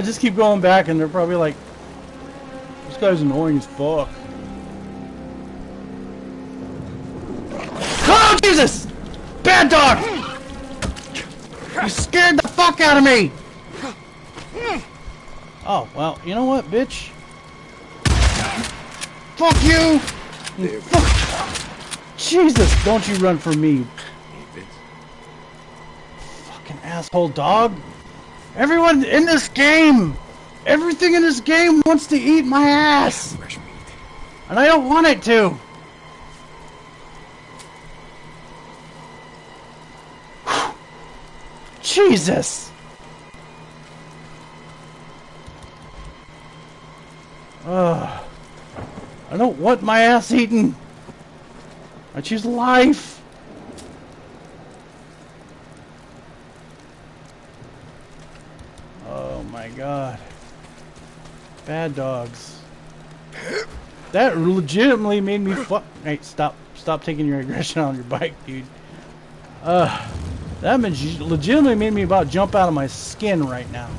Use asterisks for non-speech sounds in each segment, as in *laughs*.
I just keep going back and they're probably like, this guy's annoying as fuck. Oh, Jesus! Bad dog! You scared the fuck out of me! Oh, well, you know what, bitch? Fuck you! Fuck. Jesus, don't you run from me. Fucking asshole dog. Everyone in this game, everything in this game wants to eat my ass. And I don't want it to. Jesus! Ugh. I don't want my ass eaten. I choose life. Oh my god. Bad dogs. That legitimately made me fuck. Hey, stop. Stop taking your aggression on your bike, dude. Uh, that legitimately made me about jump out of my skin right now.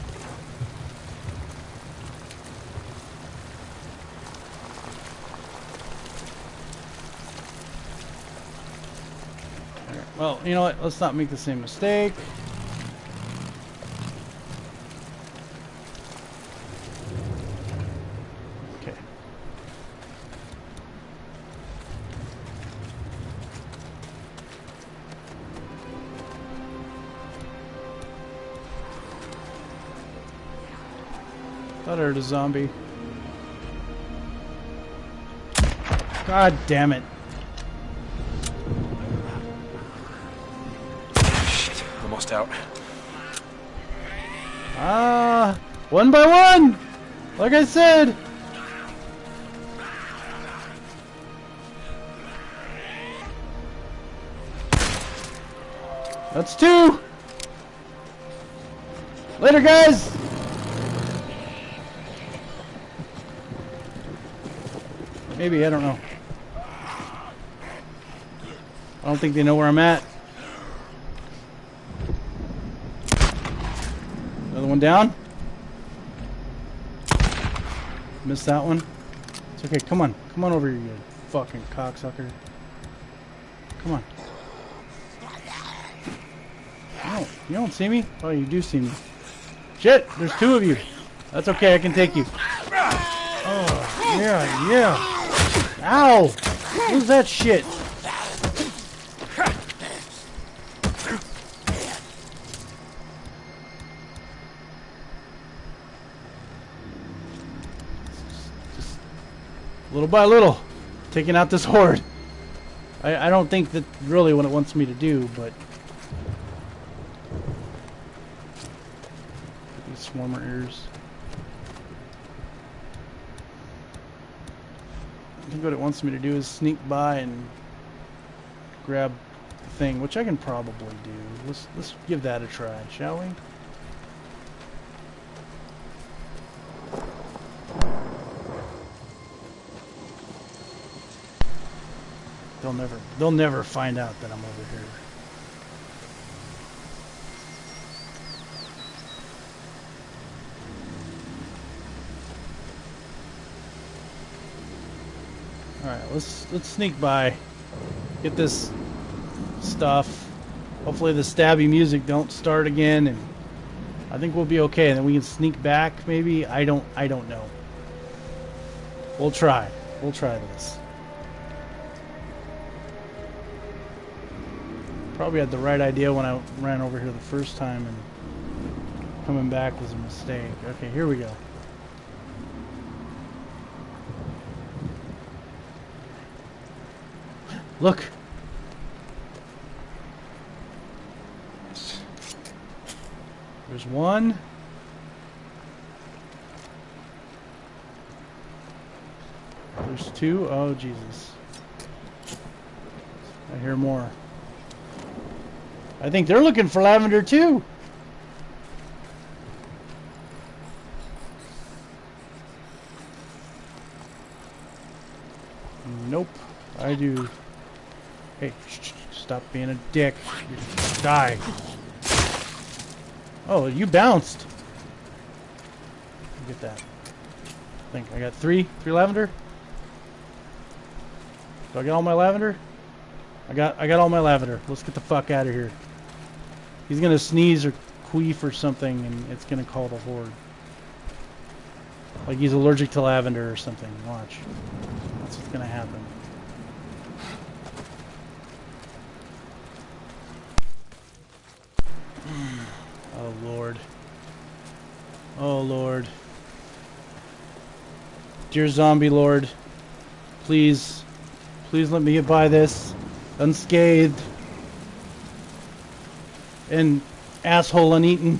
Well, you know what? Let's not make the same mistake. Zombie. God damn it. Almost out. Ah, one by one! Like I said! That's two! Later, guys! Maybe, I don't know. I don't think they know where I'm at. Another one down. Missed that one. It's okay. Come on. Come on over here, you fucking cocksucker. Come on. Oh, you don't see me? Oh, you do see me. Shit, there's two of you. That's okay, I can take you. Oh, yeah, yeah. Ow! Who's that shit? little by little, taking out this horde. I, I don't think that really what it wants me to do, but these swarmer ears. I think what it wants me to do is sneak by and grab the thing, which I can probably do. Let's let's give that a try, shall we? They'll never they'll never find out that I'm over here. Let's let's sneak by. Get this stuff. Hopefully the stabby music don't start again and I think we'll be okay. And then we can sneak back maybe. I don't I don't know. We'll try. We'll try this. probably had the right idea when I ran over here the first time and coming back was a mistake. Okay, here we go. Look! There's one. There's two. Oh, Jesus. I hear more. I think they're looking for lavender too. Nope. I do. Hey, stop being a dick. Die. Oh, you bounced. Get that. I think I got three. Three lavender. Do I get all my lavender? I got I got all my lavender. Let's get the fuck out of here. He's gonna sneeze or queef or something, and it's gonna call the horde. Like he's allergic to lavender or something. Watch. That's what's gonna happen. Oh Lord. Oh Lord. Dear zombie lord, please, please let me get by this unscathed and asshole uneaten.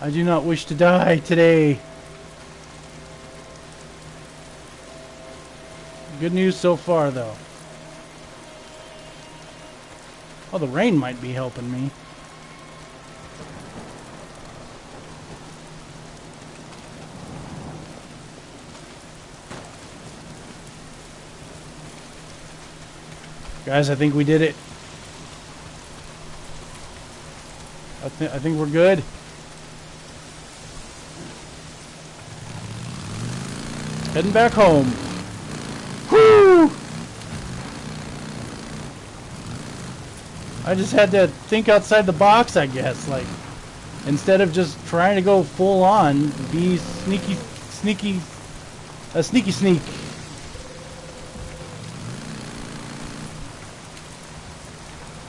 I do not wish to die today. Good news so far, though. Oh, the rain might be helping me. Guys, I think we did it. I, th I think we're good. Heading back home. Whoo! I just had to think outside the box, I guess. Like, instead of just trying to go full on, be sneaky, sneaky, a sneaky sneak.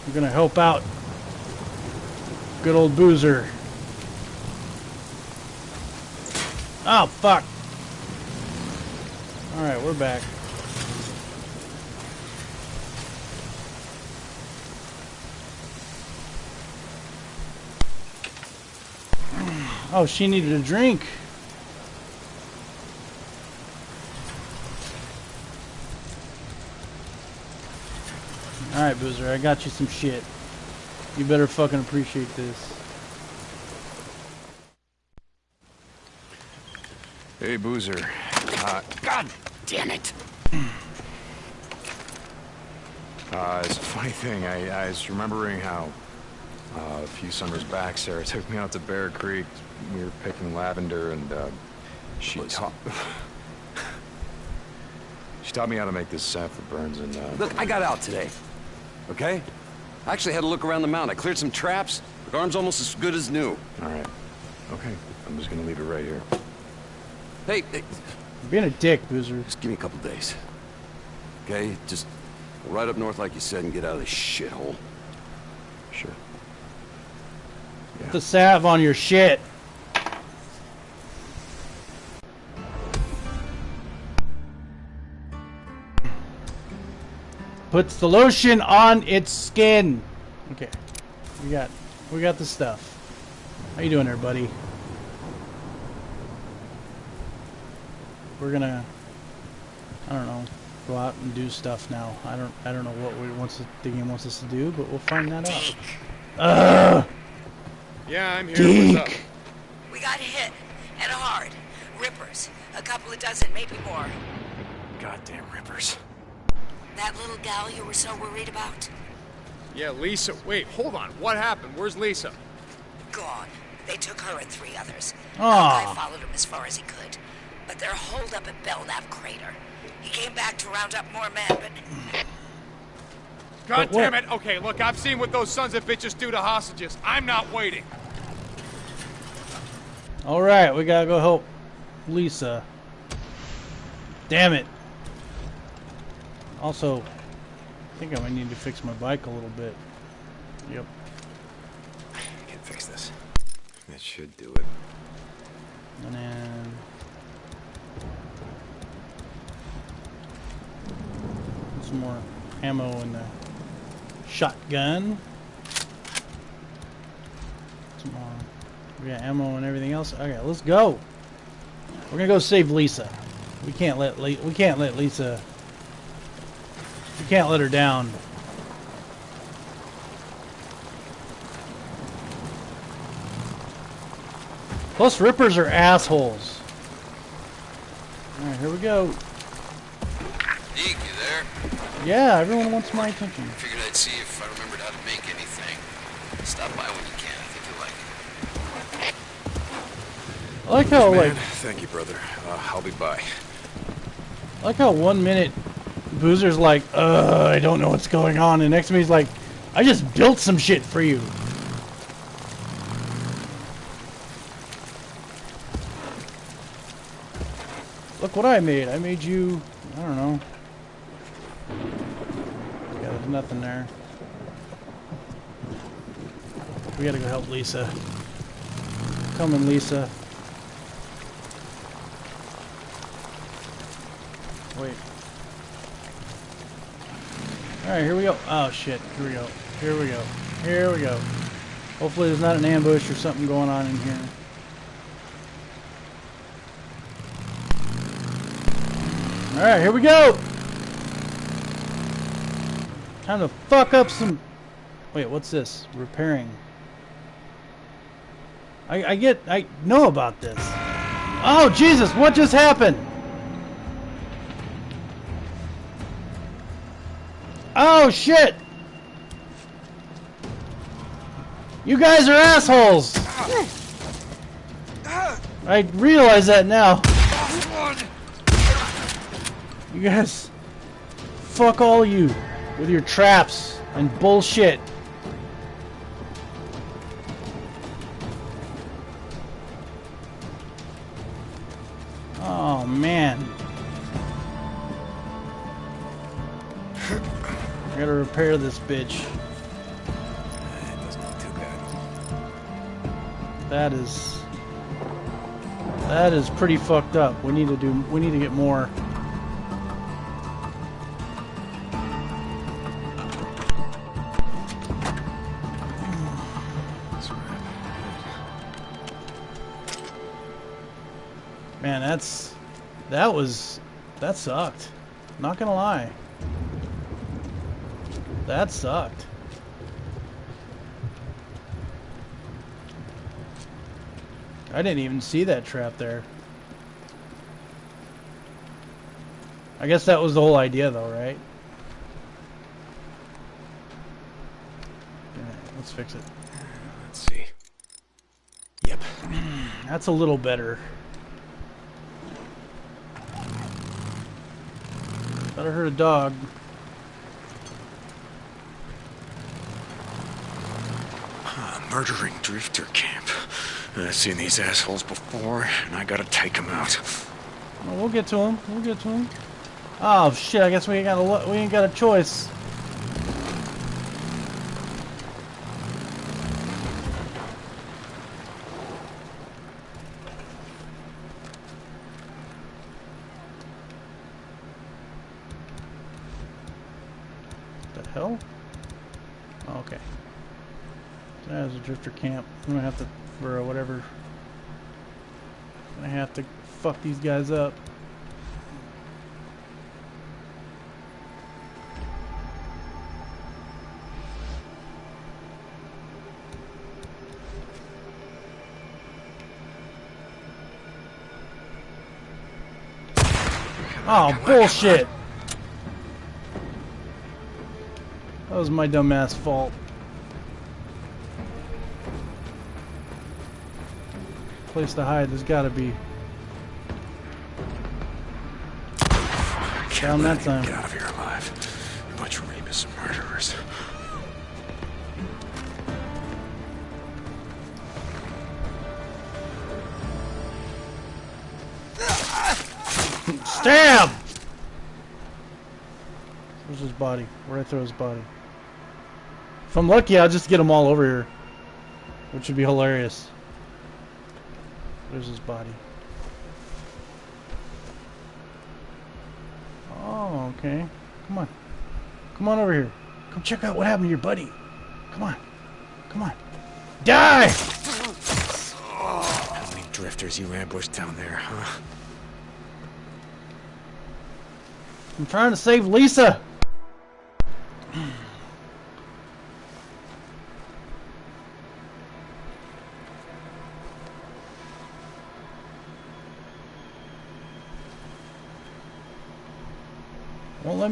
We're gonna help out good old Boozer. Oh, fuck. Alright, we're back. Oh, she needed a drink. Alright, Boozer, I got you some shit. You better fucking appreciate this. Hey, Boozer. Uh, God damn it! uh, it's a funny thing. I, I was remembering how uh, a few summers back, Sarah took me out to Bear Creek. We were picking lavender, and uh, she taught *laughs* she taught me how to make this scent for burns. And uh, Look, I got out today. Okay? I actually had a look around the mountain. I cleared some traps. The arm's almost as good as new. all right, okay. I'm just gonna leave it right here. Hey, hey, You're being a dick, Boozer. just give me a couple days. Okay? Just right up north like you said and get out of this shithole. Sure. Put the salve on your shit. Puts the lotion on its skin. Okay. We got we got the stuff. How you doing there, buddy? We're gonna I don't know, go out and do stuff now. I don't I don't know what we wants to, the game wants us to do, but we'll find that out. Ugh! Yeah, I'm here. What's up? Deke! We got hit, and hard. Rippers. A couple of dozen, maybe more. Goddamn rippers. That little gal you were so worried about? Yeah, Lisa. Wait, hold on. What happened? Where's Lisa? Gone. They took her and three others. Aw. I ah. followed him as far as he could. But they're holed up at Belknap Crater. He came back to round up more men, but *clears throat* God But damn it. Okay, look, I've seen what those sons of bitches do to hostages. I'm not waiting. Alright, we gotta go help Lisa. Damn it. Also, I think I might need to fix my bike a little bit. Yep. I can fix this. That should do it. And then... Some more ammo in the shotgun. Some more. We got ammo and everything else. Okay, let's go. We're gonna go save Lisa. We can't let Le we can't let Lisa. We can't let her down. Plus, rippers are assholes. All right, here we go. Deke, you there? Yeah, everyone wants my attention. Figured I'd see if I remembered how to make anything. Stop by when you can. I think you'll like I like how Man, like thank you, brother. Uh, I'll be by. I like how one minute Boozer's like, uh, I don't know what's going on, and next minute he's like, I just built some shit for you. Look what I made. I made you, I don't know. Yeah, there's nothing there. We gotta go help Lisa. Come on, Lisa. Wait. Alright, here we go. Oh shit, here we go. Here we go. Here we go. Hopefully there's not an ambush or something going on in here. Alright, here we go! Time to fuck up some... Wait, what's this? Repairing. I, I get... I know about this. Oh, Jesus! What just happened? Oh, shit! You guys are assholes! I realize that now. You guys... Fuck all you. With your traps and bullshit. Repair this bitch. That is that is pretty fucked up. We need to do we need to get more. Man, that's that was that sucked. Not gonna lie. That sucked. I didn't even see that trap there. I guess that was the whole idea though, right? Let's fix it. Let's see. Yep. *clears throat* That's a little better. Better hurt a dog. Murdering drifter camp. I've seen these assholes before, and I gotta take them out. Well, we'll get to him. We'll get to him. Oh shit! I guess we got a we ain't got a choice. The hell? Oh, okay. There's a drifter camp. I'm gonna have to, for whatever. I have to fuck these guys up. Oh, bullshit! That was my dumbass fault. Place to hide, there's gotta be. Down that time. Get out of here alive. A bunch of rapists and murderers. Stab! Where's his body? Where'd I throw his body? If I'm lucky, I'll just get them all over here. Which would be hilarious. There's his body. Oh, okay. Come on. Come on over here. Come check out what happened to your buddy. Come on. Come on. Die! How many drifters you ambushed down there, huh? I'm trying to save Lisa. *clears throat*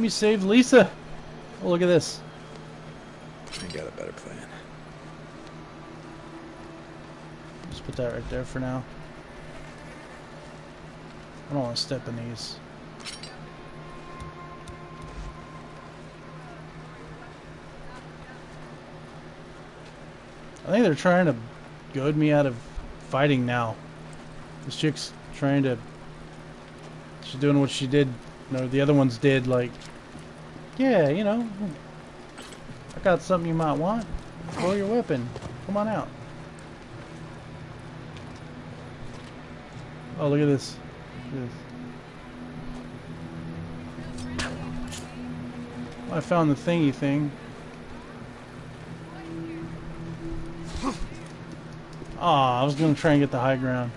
Won't let me save Lisa. Oh, look at this. I got a better plan. Just put that right there for now. I don't want to step in these. I think they're trying to goad me out of fighting now. This chick's trying to. She's doing what she did. No, the other ones did. Like, yeah, you know, I got something you might want. Throw your weapon. Come on out. Oh, look at this. This. I found the thingy thing. Aw, I was gonna try and get the high ground.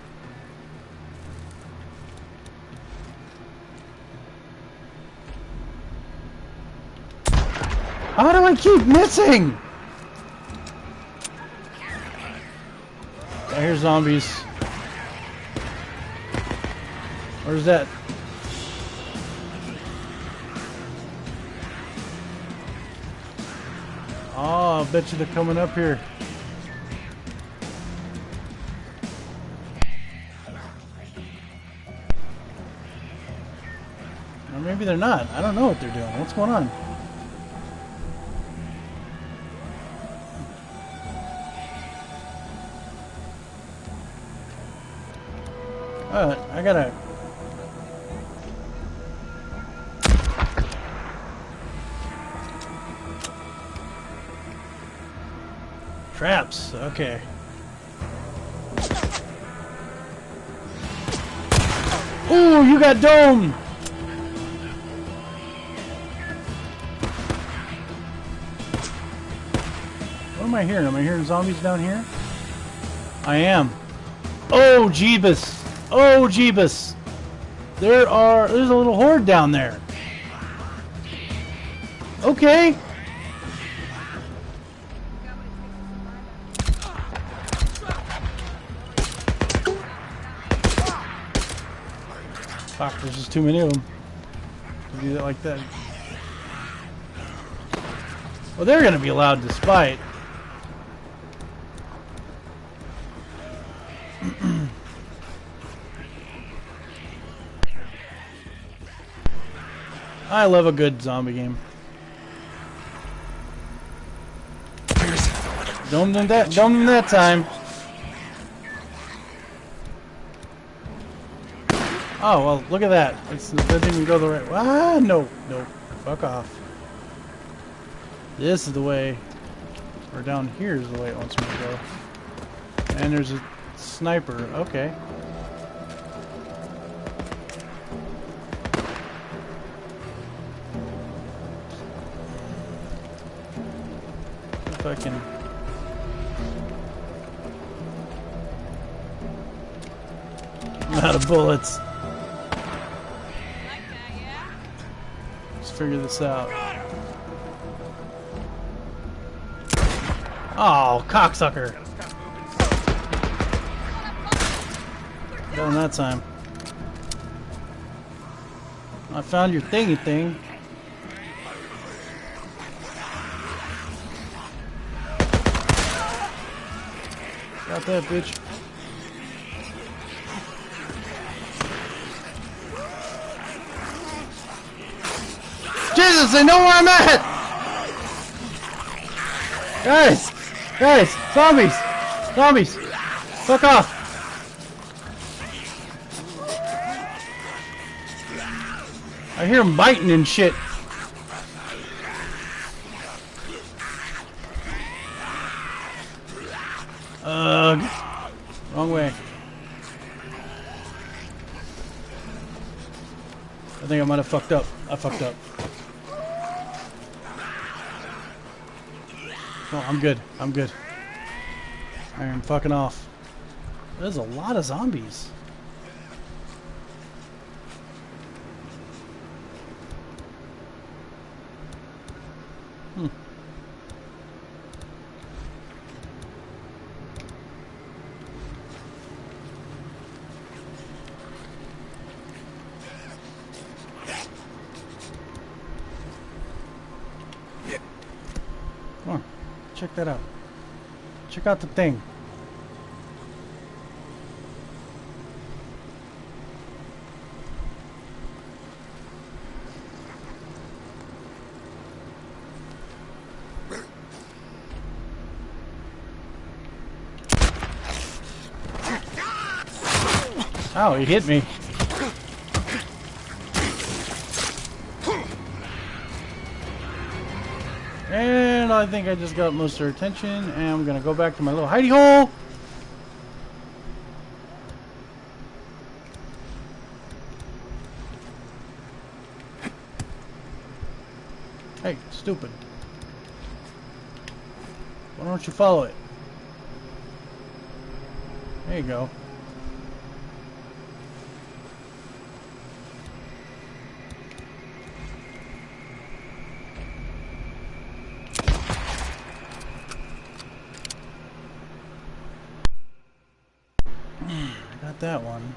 How do I keep missing? I hear zombies. Where's that? Oh, I bet you they're coming up here. Or maybe they're not. I don't know what they're doing. What's going on? Gotta... Traps, okay. Ooh, you got dome! What am I hearing? Am I hearing zombies down here? I am. Oh, Jeebus! Oh, Jeebus! There are... There's a little horde down there. Okay. Fuck, there's just too many of them. To do that like that. Well, they're gonna be allowed to spite. I love a good zombie game. Don't do that. Don't do that time. Oh well, look at that. It's, it doesn't even go the right. Ah, no, no, fuck off. This is the way. Or down here is the way it wants me to go. And there's a sniper. Okay. Can. I'm out of bullets. Let's figure this out. Oh, cocksucker. Him that time. I found your thingy thing. Got that, bitch. Jesus, they know where I'm at! Guys! Guys! Zombies! Zombies! Fuck off! I hear them biting and shit. Ugh. Wrong way. I think I might have fucked up. I fucked up. I'm good. I'm good. I am fucking off. There's a lot of zombies. check out the thing. Oh, he hit me. And I think I just got most of their attention, and I'm gonna go back to my little hidey hole. Hey, stupid. Why don't you follow it? There you go. Got that one.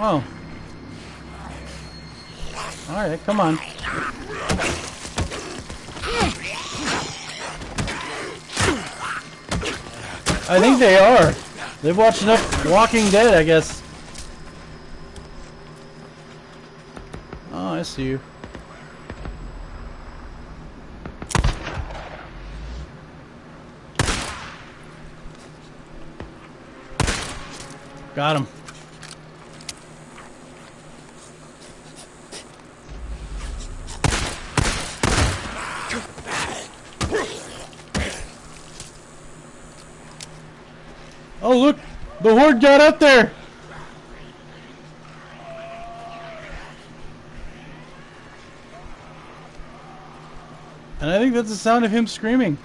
Oh. Alright, come on. I think they are. They've watched enough Walking Dead, I guess. Oh, I see you. Got him. Oh, look! The horde got up there! And I think that's the sound of him screaming.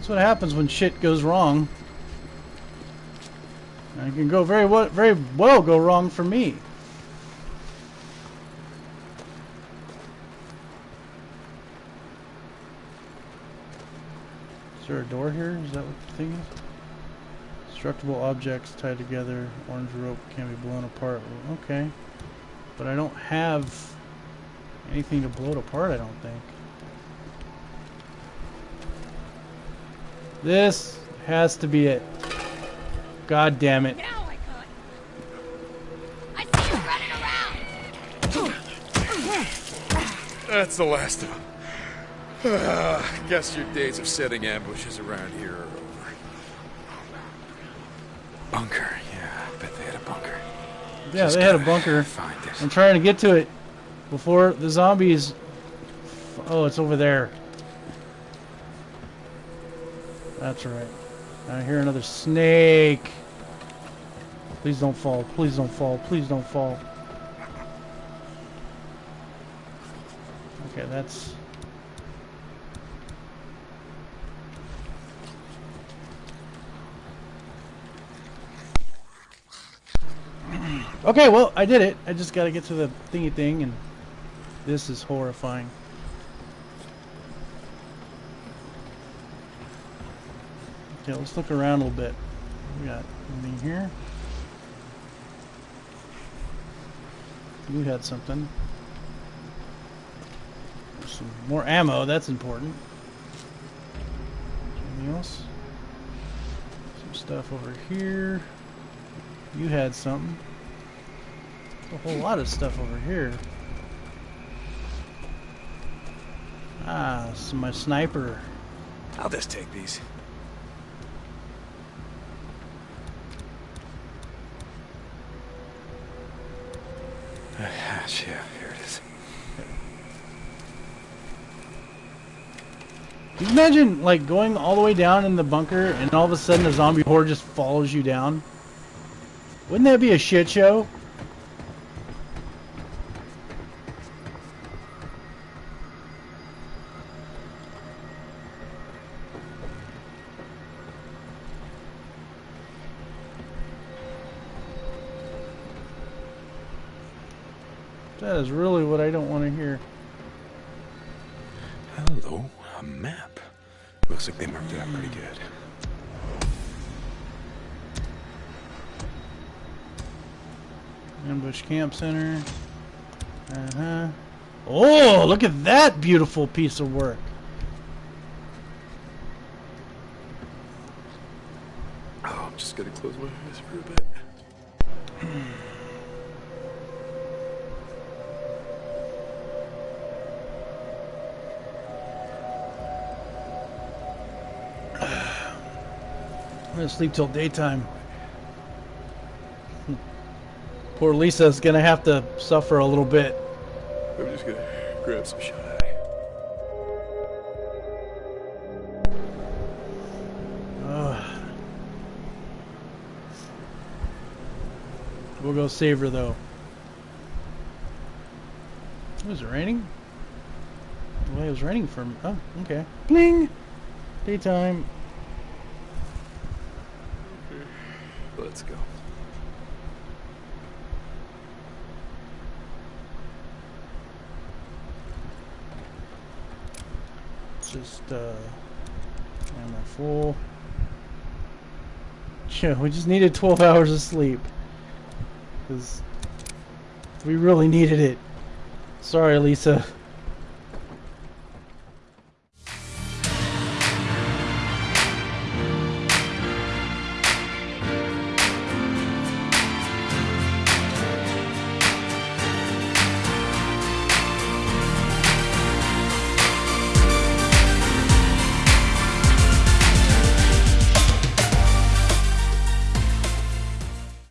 That's what happens when shit goes wrong. And it can go very well, very well go wrong for me. Is there a door here? Is that what the thing is? Destructible objects tied together. Orange rope can be blown apart. Okay. But I don't have anything to blow it apart, I don't think. This has to be it. God damn it. I see you running around. That's the last of them. Uh, guess your days of setting ambushes around here are over. Bunker. Yeah, I bet they had a bunker. Yeah, Just they had a bunker. Find it. I'm trying to get to it before the zombies. Oh, it's over there. That's right. I hear another snake. Please don't fall. Please don't fall. Please don't fall. Okay, that's. *clears throat* Okay, well, I did it. I just got to get to the thingy thing, and this is horrifying. Okay, let's look around a little bit. We got anything here? You had something. Some more ammo, that's important. Anything else? Some stuff over here. You had something. A whole lot of stuff over here. Ah, so my sniper. I'll just take these. Yeah, here it is. Can you imagine, like, going all the way down in the bunker and all of a sudden a zombie horde just follows you down? Wouldn't that be a shit show? Is really what I don't want to hear. Hello, a map. Looks like they marked it out pretty good. Ambush Camp Center. Uh huh. Oh, look at that beautiful piece of work. Oh, I'm just gonna close my eyes for a bit. Gonna sleep till daytime. Poor Lisa's gonna have to suffer a little bit. I'm just gonna grab some shut eye. We'll go save her though. Was it raining? Well, it was raining for. Oh, okay. Bling. Daytime. Let's go. Just uh, ammo full. *laughs* Yeah, we just needed 12 hours of sleep. Because we really needed it. Sorry, Lisa.